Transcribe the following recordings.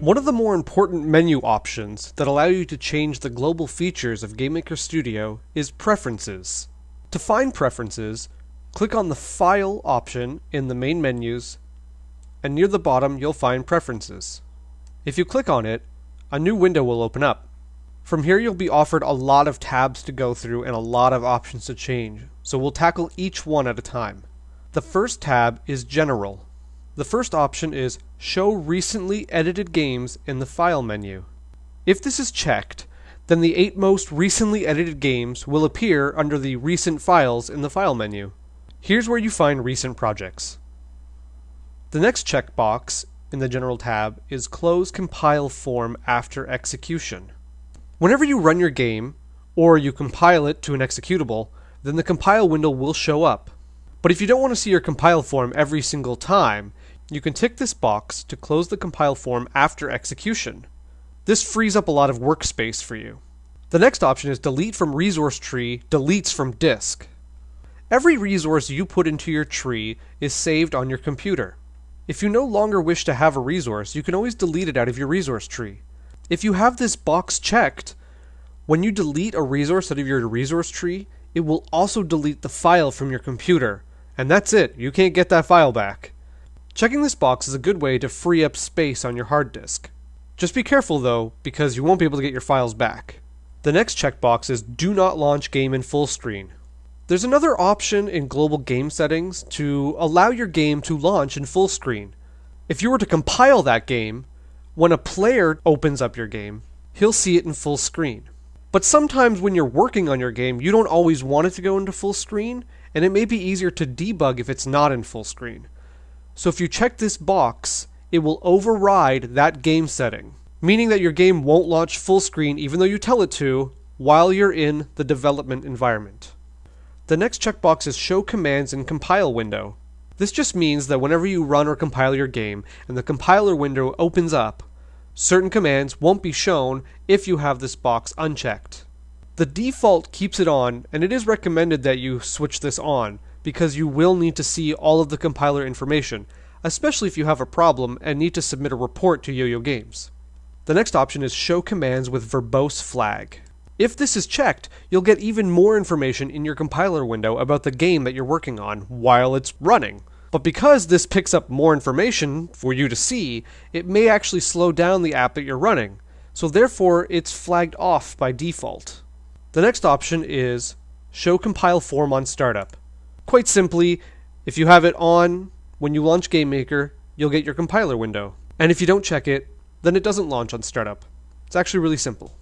One of the more important menu options that allow you to change the global features of GameMaker Studio is Preferences. To find Preferences, click on the File option in the main menus, and near the bottom you'll find Preferences. If you click on it, a new window will open up. From here you'll be offered a lot of tabs to go through and a lot of options to change, so we'll tackle each one at a time. The first tab is General. The first option is Show Recently Edited Games in the File menu. If this is checked, then the eight most recently edited games will appear under the Recent Files in the File menu. Here's where you find recent projects. The next checkbox in the General tab is Close Compile Form after execution. Whenever you run your game, or you compile it to an executable, then the compile window will show up. But if you don't want to see your compile form every single time, you can tick this box to close the compile form after execution. This frees up a lot of workspace for you. The next option is delete from resource tree deletes from disk. Every resource you put into your tree is saved on your computer. If you no longer wish to have a resource, you can always delete it out of your resource tree. If you have this box checked, when you delete a resource out of your resource tree, it will also delete the file from your computer. And that's it, you can't get that file back. Checking this box is a good way to free up space on your hard disk. Just be careful though, because you won't be able to get your files back. The next checkbox is Do not launch game in full screen. There's another option in global game settings to allow your game to launch in full screen. If you were to compile that game, when a player opens up your game, he'll see it in full screen. But sometimes when you're working on your game, you don't always want it to go into full screen, and it may be easier to debug if it's not in full screen. So if you check this box, it will override that game setting, meaning that your game won't launch full screen even though you tell it to while you're in the development environment. The next checkbox is Show Commands in Compile window. This just means that whenever you run or compile your game and the compiler window opens up, certain commands won't be shown if you have this box unchecked. The default keeps it on, and it is recommended that you switch this on because you will need to see all of the compiler information, especially if you have a problem and need to submit a report to Yo-Yo Games. The next option is Show Commands with Verbose Flag. If this is checked, you'll get even more information in your compiler window about the game that you're working on while it's running. But because this picks up more information for you to see, it may actually slow down the app that you're running. So therefore, it's flagged off by default. The next option is Show Compile Form on Startup. Quite simply, if you have it on when you launch GameMaker, you'll get your compiler window. And if you don't check it, then it doesn't launch on startup. It's actually really simple.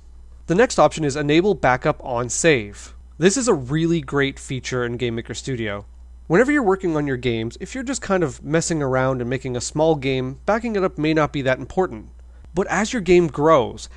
The next option is Enable Backup on Save. This is a really great feature in GameMaker Studio. Whenever you're working on your games, if you're just kind of messing around and making a small game, backing it up may not be that important. But as your game grows,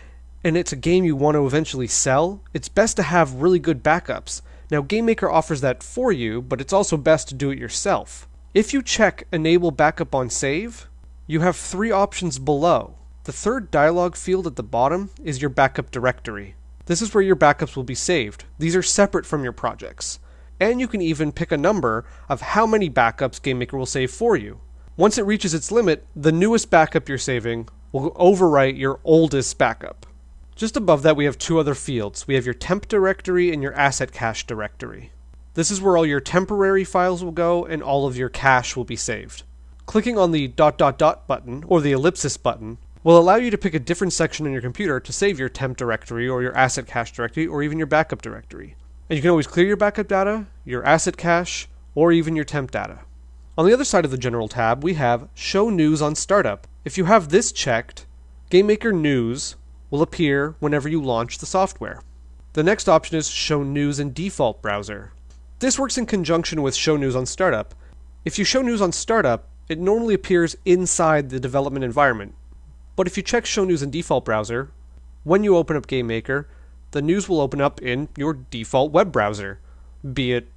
and it's a game you want to eventually sell, it's best to have really good backups. Now, GameMaker offers that for you, but it's also best to do it yourself. If you check Enable Backup on Save, you have three options below. The third dialog field at the bottom is your backup directory. This is where your backups will be saved. These are separate from your projects. And you can even pick a number of how many backups GameMaker will save for you. Once it reaches its limit, the newest backup you're saving will overwrite your oldest backup. Just above that, we have two other fields. We have your temp directory and your asset cache directory. This is where all your temporary files will go and all of your cache will be saved. Clicking on the dot dot dot button or the ellipsis button will allow you to pick a different section in your computer to save your temp directory or your asset cache directory or even your backup directory. And you can always clear your backup data, your asset cache, or even your temp data. On the other side of the General tab, we have Show News on Startup. If you have this checked, GameMaker News will appear whenever you launch the software. The next option is Show News in Default Browser. This works in conjunction with Show News on Startup. If you show news on Startup, it normally appears inside the development environment. But if you check Show News in Default Browser, when you open up GameMaker, the news will open up in your default web browser, be it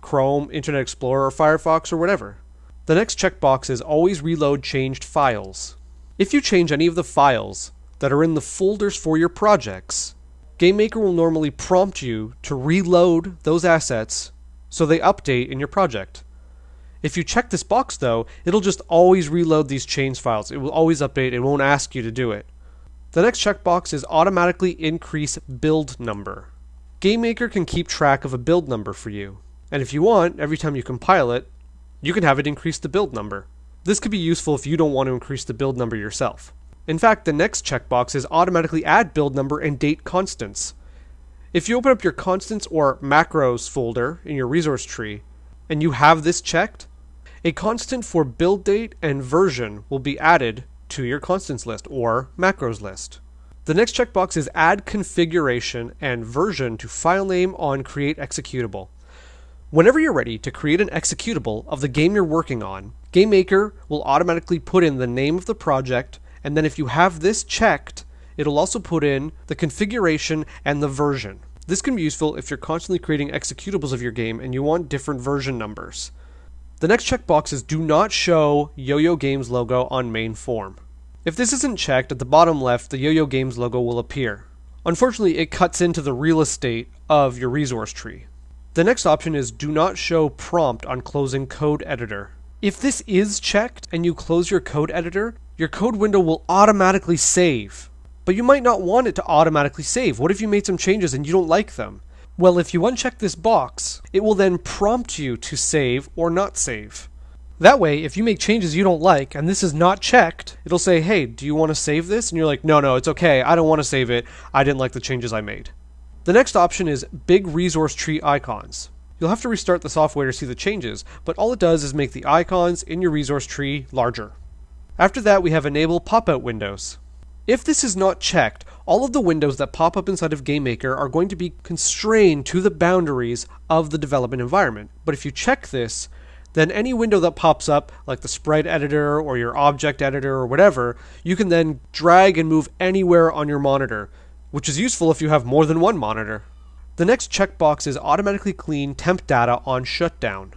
Chrome, Internet Explorer, or Firefox, or whatever. The next checkbox is Always Reload Changed Files. If you change any of the files, that are in the folders for your projects, GameMaker will normally prompt you to reload those assets so they update in your project. If you check this box though, it'll just always reload these change files. It will always update, it won't ask you to do it. The next checkbox is automatically increase build number. GameMaker can keep track of a build number for you. And if you want, every time you compile it, you can have it increase the build number. This could be useful if you don't want to increase the build number yourself. In fact, the next checkbox is automatically add build number and date constants. If you open up your constants or macros folder in your resource tree, and you have this checked, a constant for build date and version will be added to your constants list or macros list. The next checkbox is add configuration and version to file name on create executable. Whenever you're ready to create an executable of the game you're working on, GameMaker will automatically put in the name of the project, and then if you have this checked, it'll also put in the configuration and the version. This can be useful if you're constantly creating executables of your game and you want different version numbers. The next checkbox is do not show Yo-Yo Games logo on main form. If this isn't checked, at the bottom left, the Yo-Yo Games logo will appear. Unfortunately, it cuts into the real estate of your resource tree. The next option is do not show prompt on closing code editor. If this is checked and you close your code editor, your code window will automatically save. But you might not want it to automatically save. What if you made some changes and you don't like them? Well, if you uncheck this box, it will then prompt you to save or not save. That way, if you make changes you don't like and this is not checked, it'll say, hey, do you want to save this? And you're like, no, no, it's okay. I don't want to save it. I didn't like the changes I made. The next option is Big Resource Tree Icons. You'll have to restart the software to see the changes, but all it does is make the icons in your resource tree larger. After that, we have Enable Pop-out Windows. If this is not checked, all of the windows that pop up inside of GameMaker are going to be constrained to the boundaries of the development environment. But if you check this, then any window that pops up, like the sprite editor or your object editor or whatever, you can then drag and move anywhere on your monitor, which is useful if you have more than one monitor. The next checkbox is automatically clean temp data on shutdown.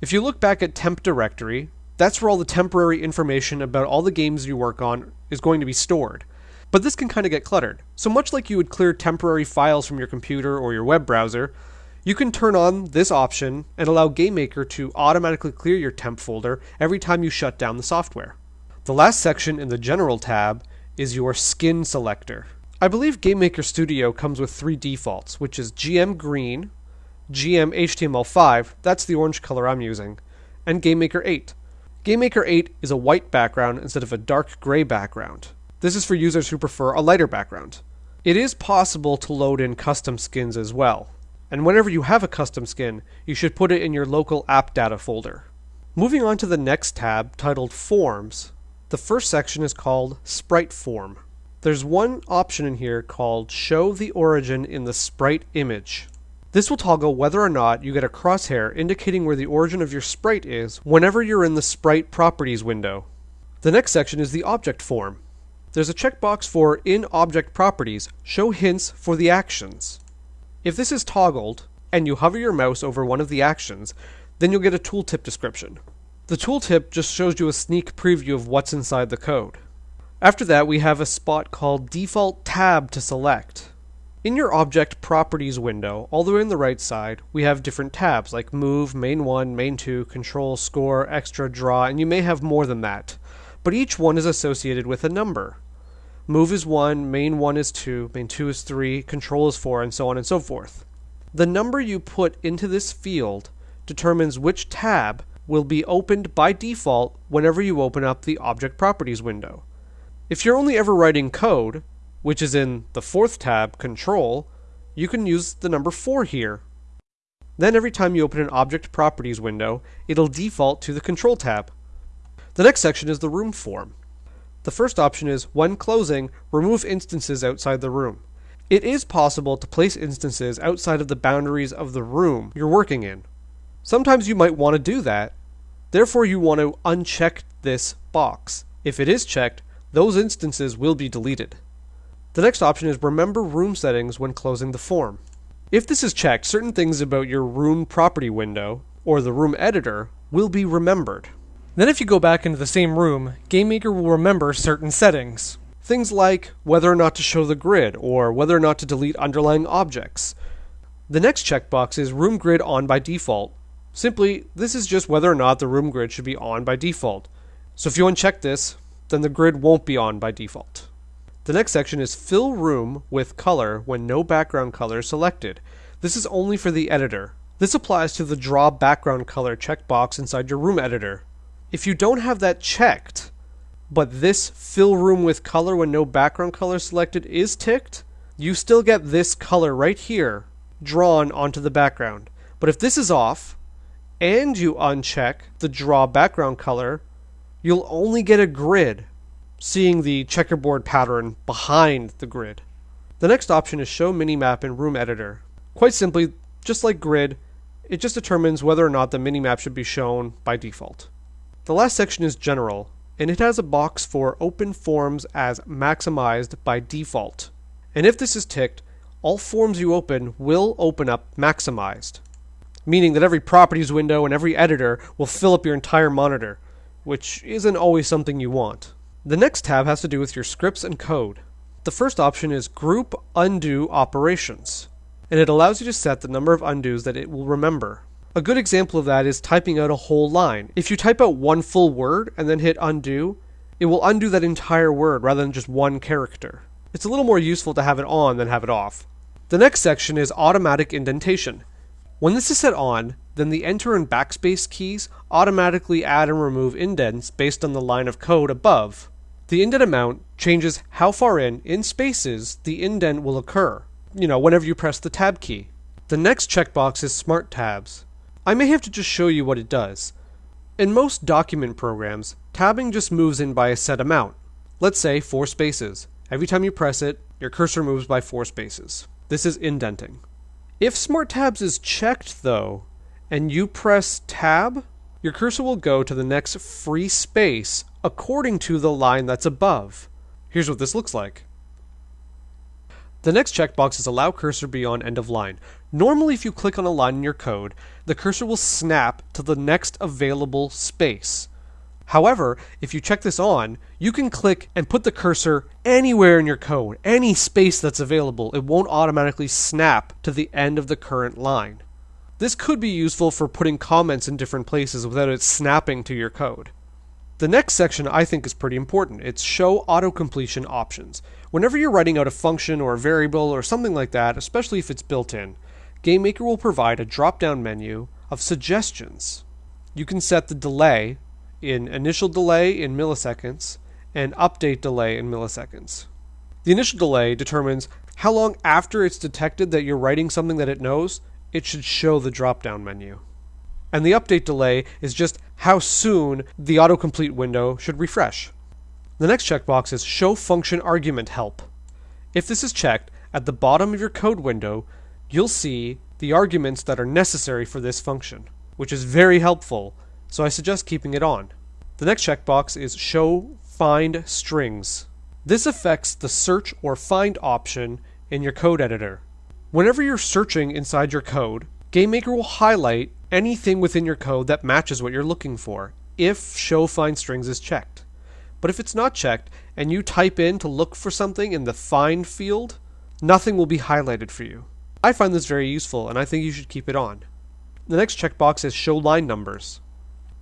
If you look back at temp directory, that's where all the temporary information about all the games you work on is going to be stored. But this can kind of get cluttered. So much like you would clear temporary files from your computer or your web browser, you can turn on this option and allow GameMaker to automatically clear your temp folder every time you shut down the software. The last section in the General tab is your skin selector. I believe GameMaker Studio comes with three defaults, which is GM Green, GM HTML5, that's the orange color I'm using, and GameMaker 8. GameMaker 8 is a white background instead of a dark gray background. This is for users who prefer a lighter background. It is possible to load in custom skins as well, and whenever you have a custom skin, you should put it in your local app data folder. Moving on to the next tab, titled Forms, the first section is called Sprite Form. There's one option in here called Show the Origin in the Sprite Image. This will toggle whether or not you get a crosshair indicating where the origin of your sprite is whenever you're in the Sprite Properties window. The next section is the Object Form. There's a checkbox for In Object Properties, show hints for the actions. If this is toggled, and you hover your mouse over one of the actions, then you'll get a tooltip description. The tooltip just shows you a sneak preview of what's inside the code. After that, we have a spot called Default Tab to select. In your Object Properties window, all the way on the right side, we have different tabs like Move, Main 1, Main 2, Control, Score, Extra, Draw, and you may have more than that but each one is associated with a number. Move is 1, main 1 is 2, main 2 is 3, control is 4, and so on and so forth. The number you put into this field determines which tab will be opened by default whenever you open up the Object Properties window. If you're only ever writing code, which is in the fourth tab, Control, you can use the number 4 here. Then every time you open an Object Properties window, it'll default to the Control tab. The next section is the room form. The first option is, when closing, remove instances outside the room. It is possible to place instances outside of the boundaries of the room you're working in. Sometimes you might want to do that. Therefore, you want to uncheck this box. If it is checked, those instances will be deleted. The next option is remember room settings when closing the form. If this is checked, certain things about your room property window, or the room editor, will be remembered. Then if you go back into the same room, GameMaker will remember certain settings. Things like whether or not to show the grid, or whether or not to delete underlying objects. The next checkbox is Room Grid on by default. Simply, this is just whether or not the room grid should be on by default. So if you uncheck this, then the grid won't be on by default. The next section is fill room with color when no background color is selected. This is only for the editor. This applies to the draw background color checkbox inside your room editor. If you don't have that checked, but this fill room with color when no background color selected is ticked, you still get this color right here drawn onto the background. But if this is off, and you uncheck the draw background color, you'll only get a grid, seeing the checkerboard pattern behind the grid. The next option is show minimap in room editor. Quite simply, just like grid, it just determines whether or not the minimap should be shown by default. The last section is general, and it has a box for open forms as maximized by default. And if this is ticked, all forms you open will open up maximized meaning that every properties window and every editor will fill up your entire monitor, which isn't always something you want. The next tab has to do with your scripts and code. The first option is Group Undo Operations, and it allows you to set the number of undos that it will remember. A good example of that is typing out a whole line. If you type out one full word and then hit undo, it will undo that entire word rather than just one character. It's a little more useful to have it on than have it off. The next section is automatic indentation. When this is set on, then the enter and backspace keys automatically add and remove indents based on the line of code above. The indent amount changes how far in, in spaces, the indent will occur, you know, whenever you press the tab key. The next checkbox is Smart Tabs. I may have to just show you what it does. In most document programs, tabbing just moves in by a set amount. Let's say 4 spaces. Every time you press it, your cursor moves by 4 spaces. This is indenting. If Smart Tabs is checked though, and you press Tab, your cursor will go to the next free space according to the line that's above. Here's what this looks like. The next checkbox is Allow Cursor Beyond End of Line. Normally if you click on a line in your code, the cursor will snap to the next available space. However, if you check this on, you can click and put the cursor anywhere in your code, any space that's available. It won't automatically snap to the end of the current line. This could be useful for putting comments in different places without it snapping to your code. The next section I think is pretty important. It's show auto-completion options. Whenever you're writing out a function or a variable or something like that, especially if it's built in, GameMaker will provide a drop-down menu of suggestions. You can set the delay in initial delay in milliseconds and update delay in milliseconds. The initial delay determines how long after it's detected that you're writing something that it knows, it should show the drop down menu. And the update delay is just how soon the autocomplete window should refresh. The next checkbox is Show Function Argument Help. If this is checked, at the bottom of your code window, you'll see the arguments that are necessary for this function, which is very helpful so I suggest keeping it on. The next checkbox is Show Find Strings. This affects the search or find option in your code editor. Whenever you're searching inside your code, GameMaker will highlight anything within your code that matches what you're looking for if Show Find Strings is checked. But if it's not checked and you type in to look for something in the Find field, nothing will be highlighted for you. I find this very useful and I think you should keep it on. The next checkbox is Show Line Numbers.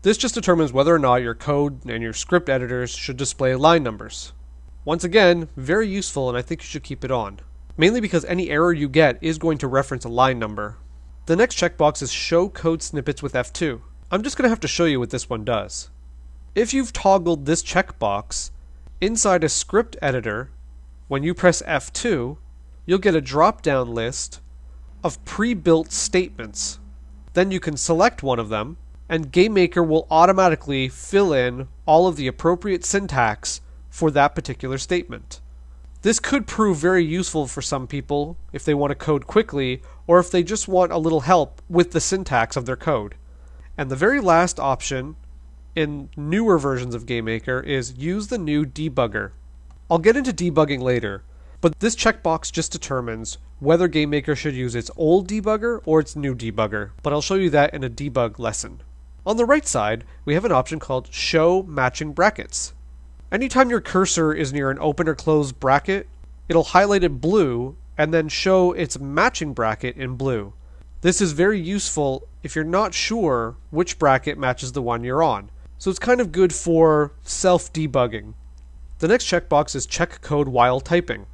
This just determines whether or not your code and your script editors should display line numbers. Once again, very useful and I think you should keep it on. Mainly because any error you get is going to reference a line number. The next checkbox is Show Code Snippets with F2. I'm just going to have to show you what this one does. If you've toggled this checkbox, inside a script editor, when you press F2, you'll get a drop-down list of pre-built statements. Then you can select one of them and GameMaker will automatically fill in all of the appropriate syntax for that particular statement. This could prove very useful for some people if they want to code quickly or if they just want a little help with the syntax of their code. And the very last option in newer versions of GameMaker is use the new debugger. I'll get into debugging later, but this checkbox just determines whether GameMaker should use its old debugger or its new debugger, but I'll show you that in a debug lesson. On the right side, we have an option called Show Matching Brackets. Anytime your cursor is near an open or closed bracket, it'll highlight it blue and then show its matching bracket in blue. This is very useful if you're not sure which bracket matches the one you're on. So it's kind of good for self debugging. The next checkbox is check code while typing.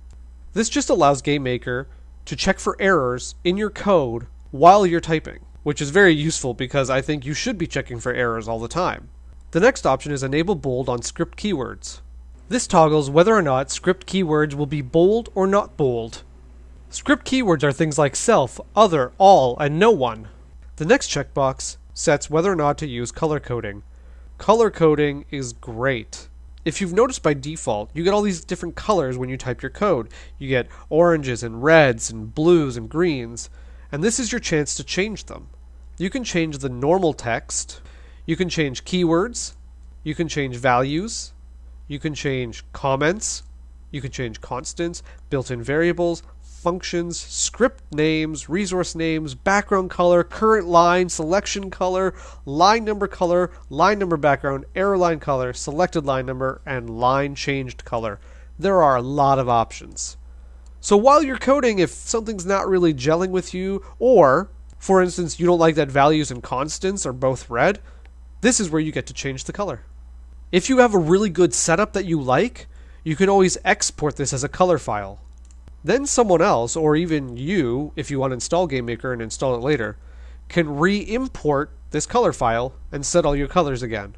This just allows GameMaker to check for errors in your code while you're typing, which is very useful because I think you should be checking for errors all the time. The next option is enable bold on script keywords. This toggles whether or not script keywords will be bold or not bold. Script keywords are things like self, other, all, and no one. The next checkbox sets whether or not to use color coding. Color coding is great. If you've noticed by default, you get all these different colors when you type your code. You get oranges and reds and blues and greens, and this is your chance to change them. You can change the normal text, you can change keywords, you can change values, you can change comments, you can change constants, built in variables, functions, script names, resource names, background color, current line, selection color, line number color, line number background, error line color, selected line number, and line changed color. There are a lot of options. So while you're coding, if something's not really gelling with you, or, for instance, you don't like that values and constants are both red, this is where you get to change the color. If you have a really good setup that you like, you can always export this as a color file. Then someone else, or even you, if you want to install GameMaker and install it later, can re-import this color file and set all your colors again.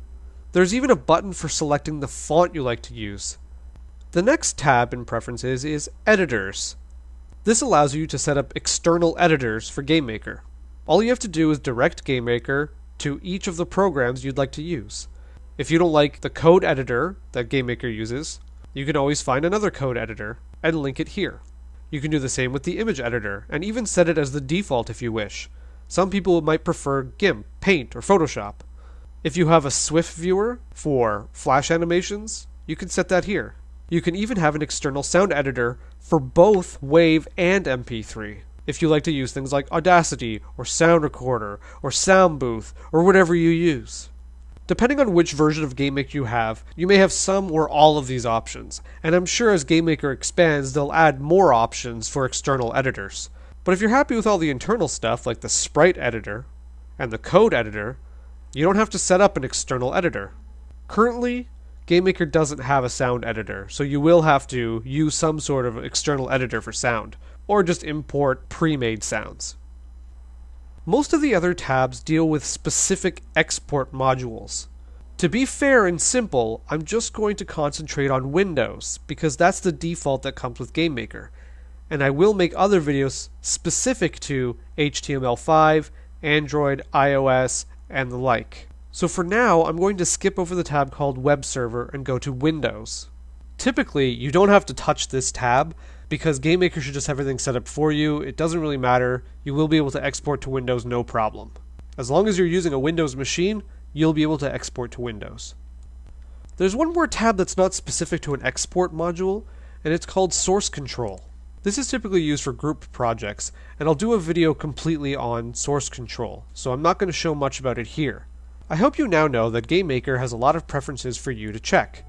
There's even a button for selecting the font you like to use. The next tab in Preferences is Editors. This allows you to set up external editors for GameMaker. All you have to do is direct GameMaker to each of the programs you'd like to use. If you don't like the code editor that GameMaker uses, you can always find another code editor and link it here. You can do the same with the image editor, and even set it as the default if you wish. Some people might prefer GIMP, Paint, or Photoshop. If you have a SWF viewer for flash animations, you can set that here. You can even have an external sound editor for both WAV and MP3 if you like to use things like Audacity, or Sound Recorder, or Soundbooth, or whatever you use. Depending on which version of GameMaker you have, you may have some or all of these options, and I'm sure as GameMaker expands, they'll add more options for external editors. But if you're happy with all the internal stuff, like the sprite editor and the code editor, you don't have to set up an external editor. Currently, GameMaker doesn't have a sound editor, so you will have to use some sort of external editor for sound, or just import pre-made sounds. Most of the other tabs deal with specific export modules. To be fair and simple, I'm just going to concentrate on Windows, because that's the default that comes with GameMaker. And I will make other videos specific to HTML5, Android, iOS, and the like. So for now, I'm going to skip over the tab called Web Server and go to Windows. Typically, you don't have to touch this tab, because GameMaker should just have everything set up for you. It doesn't really matter. You will be able to export to Windows no problem. As long as you're using a Windows machine, you'll be able to export to Windows. There's one more tab that's not specific to an export module, and it's called Source Control. This is typically used for group projects, and I'll do a video completely on source control, so I'm not going to show much about it here. I hope you now know that GameMaker has a lot of preferences for you to check.